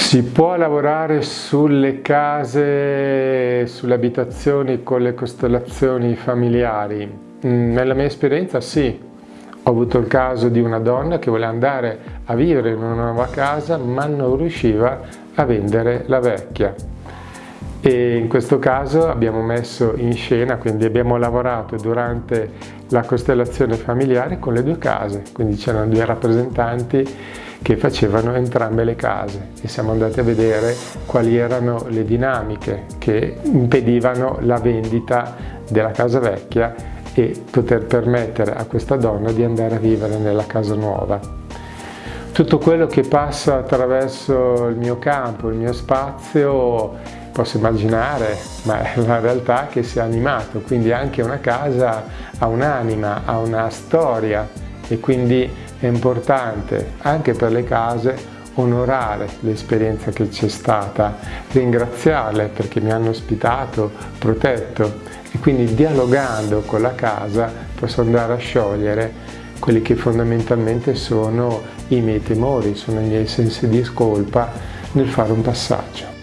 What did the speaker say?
Si può lavorare sulle case, sulle abitazioni con le costellazioni familiari? Mm, nella mia esperienza sì. Ho avuto il caso di una donna che voleva andare a vivere in una nuova casa ma non riusciva a vendere la vecchia. E in questo caso abbiamo messo in scena, quindi abbiamo lavorato durante la costellazione familiare con le due case, quindi c'erano due rappresentanti che facevano entrambe le case. E siamo andati a vedere quali erano le dinamiche che impedivano la vendita della casa vecchia e poter permettere a questa donna di andare a vivere nella casa nuova. Tutto quello che passa attraverso il mio campo, il mio spazio, posso immaginare, ma è una realtà che sia animato, quindi anche una casa ha un'anima, ha una storia e quindi è importante anche per le case onorare l'esperienza che c'è stata, ringraziarle perché mi hanno ospitato, protetto e quindi dialogando con la casa posso andare a sciogliere quelli che fondamentalmente sono i miei temori, sono i miei sensi di colpa nel fare un passaggio.